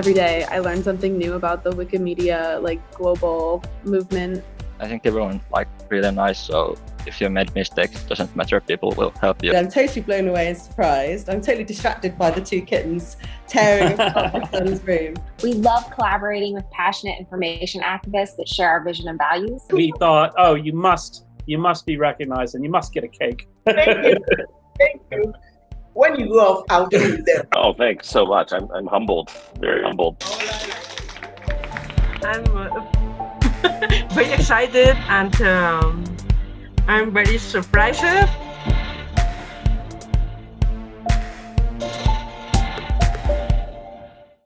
Every day I learn something new about the Wikimedia like global movement. I think everyone like really nice, so if you made mistakes, it doesn't matter, people will help you. I'm totally blown away and surprised. I'm totally distracted by the two kittens tearing apart my son's room. We love collaborating with passionate information activists that share our vision and values. We thought, oh, you must, you must be recognized and you must get a cake. Thank you. Thank you. When you go off, I'll do them. Oh, thanks so much. I'm, I'm humbled, very humbled. I'm uh, very excited and um, I'm very surprised